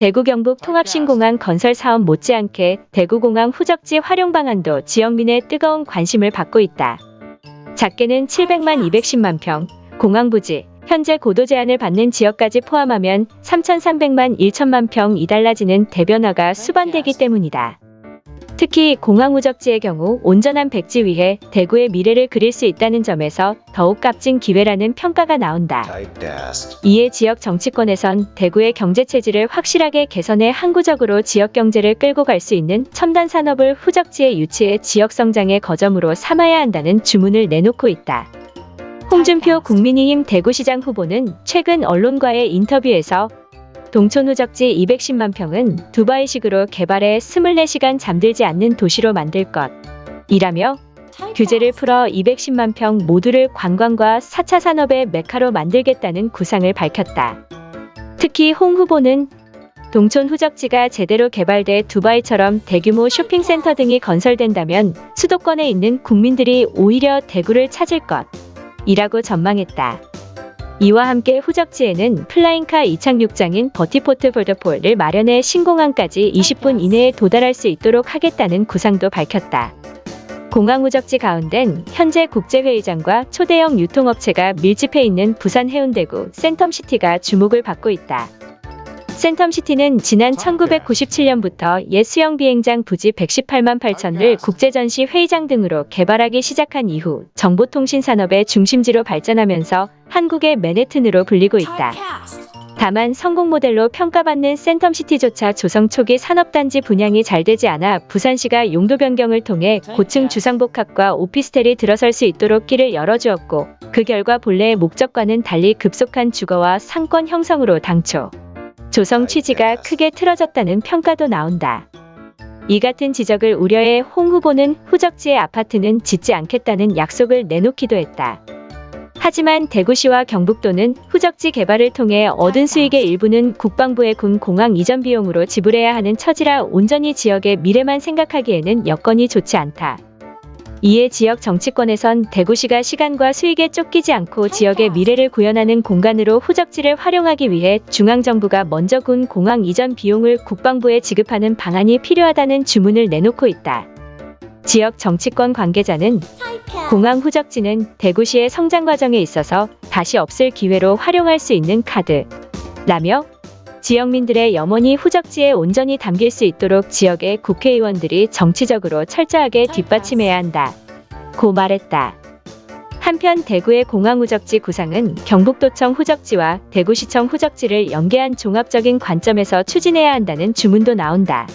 대구 경북 통합신공항 건설 사업 못지않게 대구공항 후적지 활용 방안도 지역민의 뜨거운 관심을 받고 있다. 작게는 700만 210만 평, 공항 부지, 현재 고도 제한을 받는 지역까지 포함하면 3,300만 1천만 평이 달라지는 대변화가 수반되기 때문이다. 특히 공항 후적지의 경우 온전한 백지 위에 대구의 미래를 그릴 수 있다는 점에서 더욱 값진 기회라는 평가가 나온다. 이에 지역 정치권에선 대구의 경제 체질을 확실하게 개선해 항구적으로 지역 경제를 끌고 갈 수 있는 첨단 산업을 후적지에 유치해 지역 성장의 거점으로 삼아야 한다는 주문을 내놓고 있다. 홍준표 국민의힘 대구시장 후보는 최근 언론과의 인터뷰에서 동촌 후적지 210만 평은 두바이식으로 개발해 24시간 잠들지 않는 도시로 만들 것. 이라며 규제를 풀어 210만 평 모두를 관광과 4차 산업의 메카로 만들겠다는 구상을 밝혔다. 특히 홍 후보는 동촌 후적지가 제대로 개발돼 두바이처럼 대규모 쇼핑센터 등이 건설된다면 수도권에 있는 국민들이 오히려 대구를 찾을 것. 이라고 전망했다. 이와 함께 후적지에는 flying car 이착륙장인 vertiport 볼더폴을 마련해 신공항까지 20분 이내에 도달할 수 있도록 하겠다는 구상도 밝혔다. 공항 후적지 가운데는 현재 국제회의장과 초대형 유통업체가 밀집해 있는 부산 해운대구 센텀시티가 주목을 받고 있다. 센텀시티는 지난 1997년부터 옛 수영 비행장 부지 118만 8천을 국제전시 회의장 등으로 개발하기 시작한 이후 정보통신 산업의 중심지로 발전하면서 한국의 맨해튼으로 불리고 있다. 다만 성공 모델로 평가받는 센텀시티조차 조성 초기 산업단지 분양이 잘 되지 않아 부산시가 용도 변경을 통해 고층 주상복합과 오피스텔이 들어설 수 있도록 길을 열어주었고 그 결과 본래의 목적과는 달리 급속한 주거와 상권 형성으로 당초 조성 취지가 크게 틀어졌다는 평가도 나온다. 이 같은 지적을 우려해 홍 후보는 후적지의 아파트는 짓지 않겠다는 약속을 내놓기도 했다. 하지만 대구시와 경북도는 후적지 개발을 통해 얻은 수익의 일부는 국방부의 군 공항 이전 비용으로 지불해야 하는 처지라 온전히 지역의 미래만 생각하기에는 여건이 좋지 않다. 이에 지역 정치권에선 대구시가 시간과 수익에 쫓기지 않고 지역의 미래를 구현하는 공간으로 후적지를 활용하기 위해 중앙정부가 먼저 군 공항 이전 비용을 국방부에 지급하는 방안이 필요하다는 주문을 내놓고 있다. 지역 정치권 관계자는 공항 후적지는 대구시의 성장 과정에 있어서 다시 없을 기회로 활용할 수 있는 카드. 라며 지역민들의 염원이 후적지에 온전히 담길 수 있도록 지역의 국회의원들이 정치적으로 철저하게 뒷받침해야 한다. 고 말했다. 한편 대구의 공항 후적지 구상은 경북도청 후적지와 대구시청 후적지를 연계한 종합적인 관점에서 추진해야 한다는 주문도 나온다.